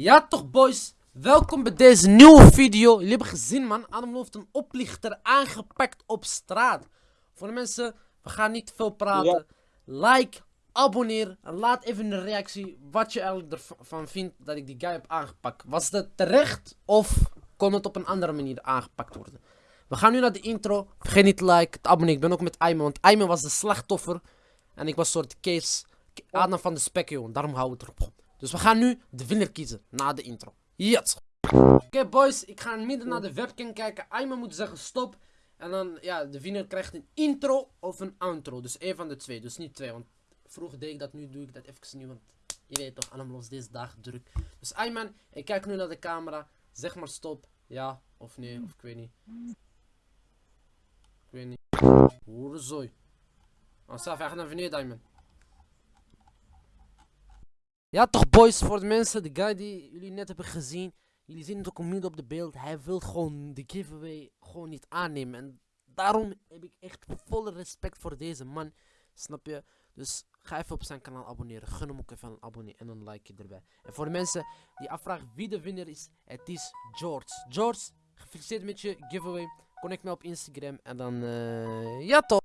Ja toch boys, welkom bij deze nieuwe video. Jullie hebben gezien man, Adam heeft een oplichter aangepakt op straat. Voor de mensen, we gaan niet veel praten. Like, abonneer en laat even de reactie wat je ervan vindt dat ik die guy heb aangepakt. Was dat terecht of kon het op een andere manier aangepakt worden? We gaan nu naar de intro. Vergeet niet te liken, te abonneren. Ik ben ook met Ayman, want Ayman was de slachtoffer. En ik was een soort case, Adam van de spek, joh. Daarom we het erop. Dus we gaan nu de winnaar kiezen na de intro. Yes. Oké boys, ik ga midden naar de webcam kijken. Ayman moet zeggen stop. En dan, ja, de winnaar krijgt een intro of een outro. Dus één van de twee, dus niet twee. Want vroeger deed ik dat, nu doe ik dat even niet. Want je weet toch, allemaal was deze dag druk. Dus Ayman, ik kijk nu naar de camera. Zeg maar stop. Ja of nee, of ik weet niet. Ik weet niet. Hoerenzooi. Oh, Saf, hij gaat naar beneden, Ayman. Ja toch boys, voor de mensen, de guy die jullie net hebben gezien. Jullie zien het ook midden op de beeld. Hij wil gewoon de giveaway gewoon niet aannemen. En daarom heb ik echt volle respect voor deze man. Snap je? Dus ga even op zijn kanaal abonneren. Gun hem ook even een abonnee en een like erbij. En voor de mensen die afvragen wie de winnaar is, het is George. George, gefeliciteerd met je giveaway. Connect me op Instagram en dan, uh, ja toch.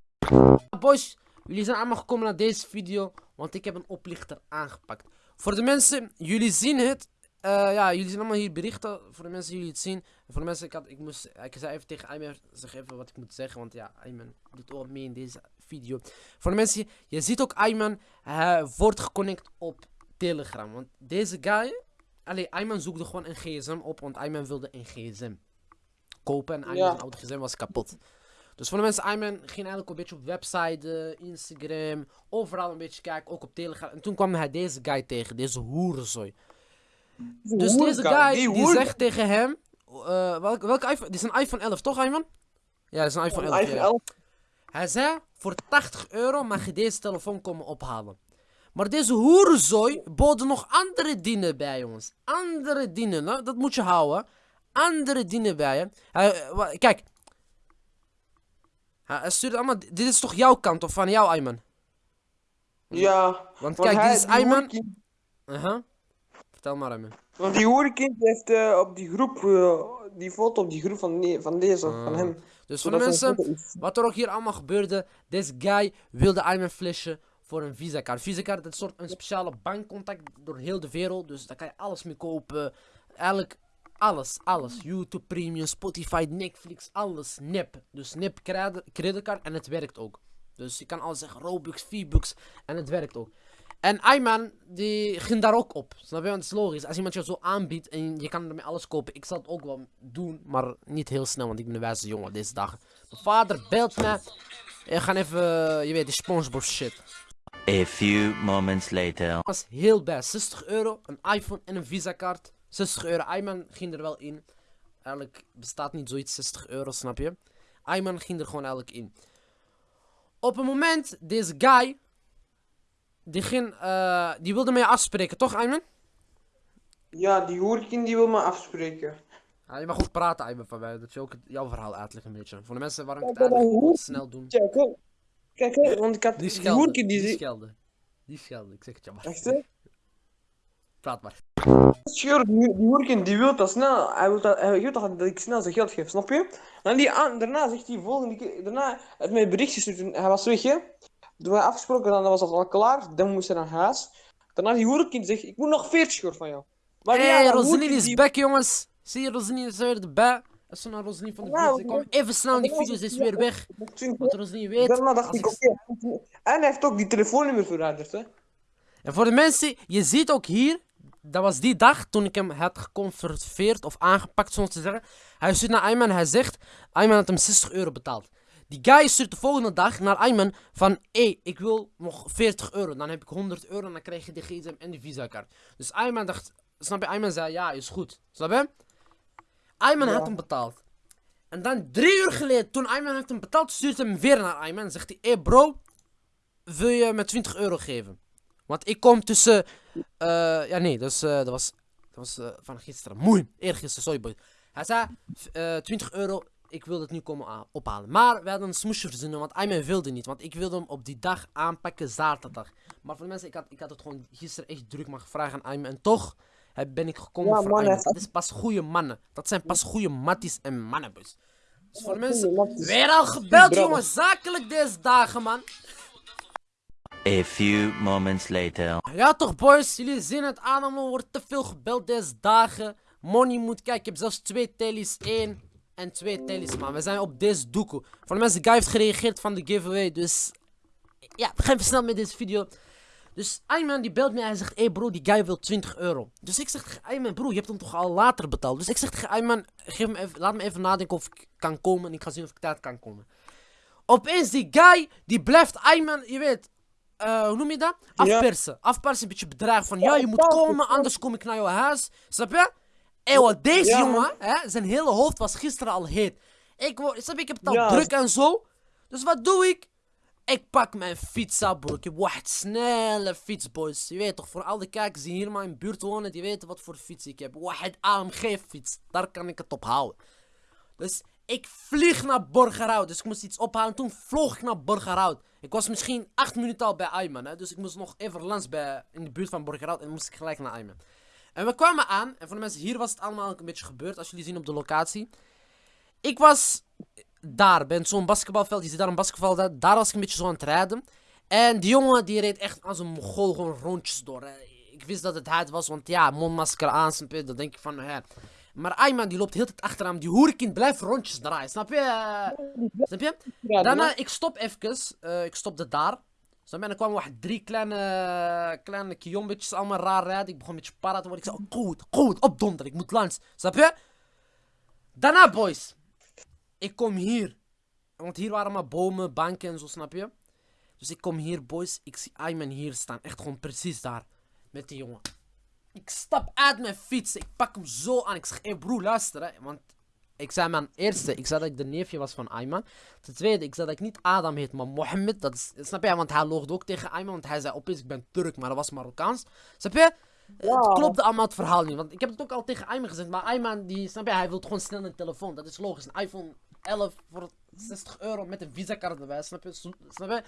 Boys, jullie zijn allemaal gekomen naar deze video, want ik heb een oplichter aangepakt. Voor de mensen, jullie zien het. Uh, ja, jullie zien allemaal hier berichten. Voor de mensen die jullie het zien. Voor de mensen, ik, had, ik, moest, ik zei even tegen Ayman, zeg even wat ik moet zeggen. Want ja, Ayman doet ook mee in deze video. Voor de mensen, je ziet ook Ayman, hij wordt geconnect op Telegram. Want deze guy, alleen Ayman zoekte gewoon een gsm op. Want Ayman wilde een gsm kopen. En Ayman's ja. oude gsm was kapot. Dus voor de mensen, Ayman ging eigenlijk een beetje op website, Instagram, overal een beetje kijken, ook op Telegram. En toen kwam hij deze guy tegen, deze hoerenzooi. Dus deze guy, die, zegt tegen hem, uh, welke, welke iPhone, dit is een iPhone 11 toch Ayman? Ja, dat is een iPhone 11. iPhone 11. Hij zei, voor 80 euro mag je deze telefoon komen ophalen. Maar deze hoerenzooi boden nog andere dingen bij, jongens. Andere dingen, dat moet je houden. Andere dingen bij, hè. kijk, hij stuurt allemaal... Dit is toch jouw kant of van jou, Ayman? Ja. Want kijk, dit is Ayman. Uh -huh. Vertel maar, Ayman. Want die hoerenkind heeft uh, op die groep, uh, die foto op die groep van, van deze, van ah. hem. Dus voor de mensen, wat er ook hier allemaal gebeurde, deze guy wilde Ayman flashen voor een Visa card. Visa card, dat is een soort een speciale bankcontact door heel de wereld, dus daar kan je alles mee kopen. Eigenlijk alles, alles. YouTube Premium, Spotify, Netflix, alles. Nip. Dus nip creditcard en het werkt ook. Dus je kan alles zeggen, Robux, V-Bucks en het werkt ook. En Ayman, die ging daar ook op. Snap je? Want het is logisch. Als iemand je zo aanbiedt en je kan ermee alles kopen. Ik zal het ook wel doen, maar niet heel snel, want ik ben een wijze jongen deze dagen. Mijn vader belt me. We gaan even, je weet, die Spongebob shit. A few moments later. Dat was heel best. 60 euro, een iPhone en een Visa kaart. 60 euro. Ayman ging er wel in. Eigenlijk bestaat niet zoiets 60 euro, snap je? Ayman ging er gewoon eigenlijk in. Op een moment, deze guy. Die, ging, uh, die wilde mij afspreken, toch Ayman? Ja, die hoerkin die wil me afspreken. Ja, je mag goed praten, Ayman, van mij. Dat je ook jouw verhaal uitlegt een beetje. Voor de mensen waarom ik het eigenlijk snel doen. Kijk, kijk, want ik had die, die hoerkin die... Die schelde. Die schelde, ik zeg het je maar. Echt? Praat maar. Sure, die, die die wil dat snel. Hij wil dat, hij wil dat ik snel zijn geld geef, snap je? En die aan, daarna zegt hij volgende keer, daarna het mij berichtjes hij was weg, hè? Toen we afgesproken, dan was het al klaar, dan moest hij naar huis. Daarna die hoerenkind zegt, ik moet nog 40 euro van jou. Maar hey, ja, Rosalie is die... back, jongens. Zie je, Rosalie is weer erbij. Dat is naar Rosalie van de ja, buurt. Kom even snel, die video's is weer weg. Wat Rosalie weet. Daarna dacht ik, oké. En hij heeft ook die telefoonnummer veranderd, hè? En voor de mensen, je ziet ook hier, dat was die dag toen ik hem had geconfronteerd of aangepakt, zoals te zeggen. Hij stuurt naar Ayman hij zegt, Ayman had hem 60 euro betaald. Die guy stuurt de volgende dag naar Ayman van, hé, hey, ik wil nog 40 euro. Dan heb ik 100 euro en dan krijg je de gsm en de visa kaart. Dus Ayman dacht, snap je, Ayman zei, ja, is goed. Snap je? Ayman had hem betaald. En dan drie uur geleden, toen Ayman had hem betaald, stuurt hem weer naar Ayman. Zegt hij, hé hey bro, wil je me 20 euro geven? Want ik kom tussen uh, ja, nee, dus, uh, dat was, dat was uh, van gisteren. Mooi, eergisteren, sorry boy. Hij zei, 20 euro, ik wil het nu komen ophalen. Maar we hadden een smoesje verzinnen, want Ayman wilde niet. Want ik wilde hem op die dag aanpakken, zaterdag. Maar voor de mensen, ik had, ik had het gewoon gisteren echt druk maar gevraagd aan Ayman. En toch heb, ben ik gekomen Ja, voor. Ayman. Dat is pas goede mannen. Dat zijn pas goede matties en mannenbus. Dus voor mensen... goeie matties. Weer al gebeld, jongen. Zakelijk deze dagen, man. A few moments later. Ja toch, boys. Jullie zien het aan. Er wordt te veel gebeld deze dagen. Money moet kijken. Ik heb zelfs twee tellies. één en twee tellies, man. We zijn op deze doekoe. Voor de mensen, Guy heeft gereageerd van de giveaway. Dus ja, we gaan even snel met deze video. Dus Ayman die belt me en hij zegt, hey bro, die guy wil 20 euro. Dus ik zeg Ayman, bro, je hebt hem toch al later betaald. Dus ik zeg tegen Ayman, geef me even, laat me even nadenken of ik kan komen. En ik ga zien of ik tijd kan komen. Opeens die guy, die blijft Ayman, je weet, eh, hoe noem je dat? Afpersen. Afpersen, een beetje bedreigen van, ja, je moet komen, anders kom ik naar jouw huis. Snap je? Wat deze jongen, hè, zijn hele hoofd was gisteren al heet. Ik, word, snap je, ik heb het al druk en zo. Dus wat doe ik? Ik pak mijn fiets bro. Ik heb wacht snelle fiets, boys. Je weet toch, voor al die kijkers die hier maar in de buurt wonen, die weten wat voor fiets ik heb. Wacht AMG fiets. Daar kan ik het op houden. Dus ik vlieg naar Borgerhout. Dus ik moest iets ophalen. Toen vloog ik naar Borgerhout. Ik was misschien acht minuten al bij Ayman. Hè? Dus ik moest nog even langs bij, in de buurt van Borgerhout. En moest ik gelijk naar Ayman. En we kwamen aan. En voor de mensen, hier was het allemaal een beetje gebeurd. Als jullie zien op de locatie. Ik was daar, bij zo'n basketbalveld. Je ziet daar een basketbalveld. Daar was ik een beetje zo aan het rijden. En die jongen die reed echt als een mogol gewoon rondjes door. hè. Ik wist dat het hij was, want ja, mondmasker aan? Dan denk ik van, hè. Maar Ayman die loopt heel tijd achter hem. Die hoerenkind blijft rondjes draaien, snap je? Snap je? Daarna, ik stop even. eh, ik stopte daar. Snap je? En dan kwamen drie kleine, kleine kiombetjes allemaal raar rijden. Ik begon een beetje para te worden. Ik zei, oh, goed, goed, opdonder. Ik moet langs. Snap je? Daarna, boys. Ik kom hier. Want hier waren maar bomen, banken en zo, snap je? Dus ik kom hier, boys. Ik zie Ayman hier staan. Echt gewoon precies daar. Met die jongen. Ik stap uit mijn fiets. Ik pak hem zo aan. Ik zeg, hé broer, luister. Hè. Want ik zei mijn eerste, ik zei dat ik de neefje was van Ayman. Ten tweede, ik zei dat ik niet Adam heet, maar Mohammed. Dat is, snap je? Want hij loogde ook tegen Ayman. Want hij zei opeens, ik ben Turk, maar dat was Marokkaans. Snap je? Ja. Het klopte allemaal het verhaal niet. Want ik heb het ook al tegen Ayman gezegd. Maar Ayman, die, snap je, hij wil gewoon snel een telefoon. Dat is logisch. Een iPhone 11 voor 60 euro met een visa-kaart erbij. Snap je? Snap je?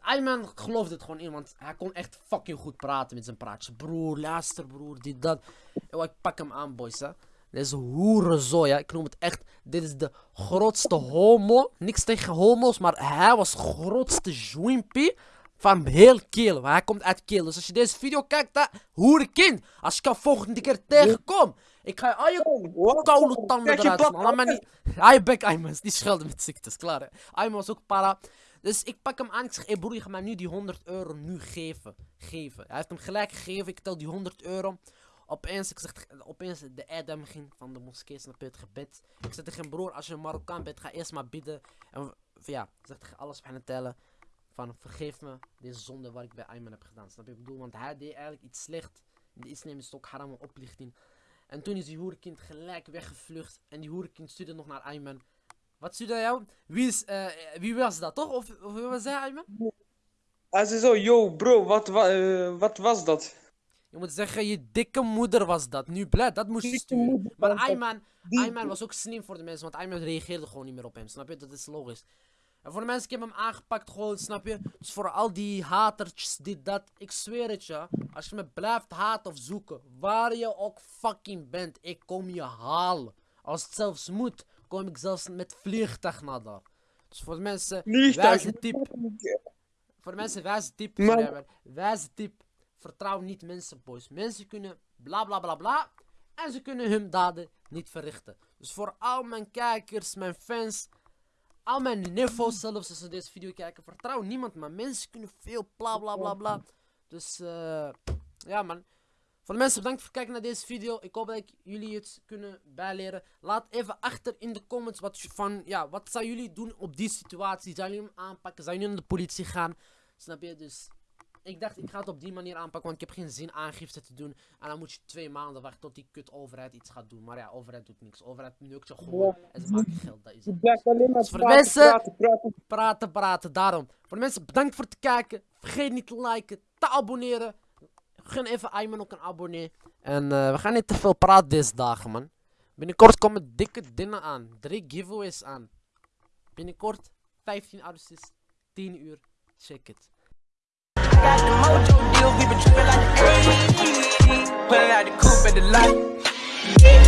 Ayman geloofde het gewoon in, want hij kon echt fucking goed praten met zijn praatjes. Broer, luister broer, dit, dat. Yo, ik pak hem aan, boys, hè. Deze hoerenzooi, ja. Ik noem het echt. Dit is de grootste homo. Niks tegen homo's, maar hij was grootste jwimpie van heel Keel. Hij komt uit Keel. Dus als je deze video kijkt, hè, hoerenkind. Als ik jou volgende keer tegenkom, ik ga je al je koude tanden eruit, plat man. Laat maar niet... Hij bek Ayman, die schelden met ziektes, klaar hè. Ayman was ook para. Dus ik pak hem aan, ik zeg, hé broer, je gaat mij nu die 100 euro nu geven. Geven. Hij heeft hem gelijk gegeven, ik tel die 100 euro. Opeens, ik zeg, opeens de Adam ging van de moskee, je, het gebed. Ik zeg tegen broer, als je een Marokkaan bent, ga eerst maar bidden. En ja, ik zeg tegen alles wa ta'ala, van vergeef me deze zonde wat ik bij Ayman heb gedaan. Snap je, ik bedoel, want hij deed eigenlijk iets slecht. De islam is ook haram oplichting. En toen is die hoerenkind gelijk weggevlucht. En die hoerenkind stuurde nog naar Ayman. Wat stuurde hij jou? Wie, is, eh, wie was dat, toch? Of, of wie was hij, Ayman? Hij zei zo, yo bro, wat, wa- eh, wat was dat? Je moet zeggen, je dikke moeder was dat. Nu blij, dat moest je sturen. Maar. Ayman, Die- Ayman was ook slim voor de mensen, want Ayman reageerde gewoon niet meer op hem. Snap je? Dat is logisch. En voor de mensen, ik heb hem aangepakt gewoon, snap je? Dus voor al die hatertjes, dit, dat. Ik zweer het je. Als je me blijft haten of zoeken, waar je ook fucking bent, ik kom je halen. Als het zelfs moet, kom ik zelfs met vliegtuig naar daar. Dus voor de mensen, wijze tip. Voor de mensen, wijze tip. Maar-. Wijze tip. Vertrouw niet mensen, boys. Mensen kunnen bla bla bla bla. En ze kunnen hun daden niet verrichten. Dus voor al mijn kijkers, mijn fans, al mijn niveaus zelfs als ze deze video kijken, vertrouw niemand. Maar mensen kunnen veel bla bla bla bla. Dus eh ja man. Voor de mensen, bedankt voor het kijken naar deze video. Ik hoop dat ik jullie het kunnen bijleren. Laat even achter in de comments wat van, ja, wat zou jullie doen op die situatie? Zou jullie hem aanpakken? Zou jullie naar de politie gaan? Snap je? Dus ik dacht, ik ga het op die manier aanpakken, want ik heb geen zin aangifte te doen. En dan moet je twee maanden wachten tot die kut overheid iets gaat doen. Maar ja, overheid doet niks. Overheid neukt je gewoon en ze maken geld. Dat is het. blijft alleen maar Dus voor praten, mensen- praten, praten. Praten, praten, daarom. Voor de mensen, bedankt voor het kijken. Vergeet niet te liken, te abonneren. Gun even Ayman ook een abonnee. En eh, we gaan niet te veel praten deze dagen, man. Binnenkort komen dikke dingen aan. Drie giveaways aan. Binnenkort 15 augustus, 10 uur. Check it. got the mojo deal, we been trippin' like the 80s. Pulling out the coupe at the lot.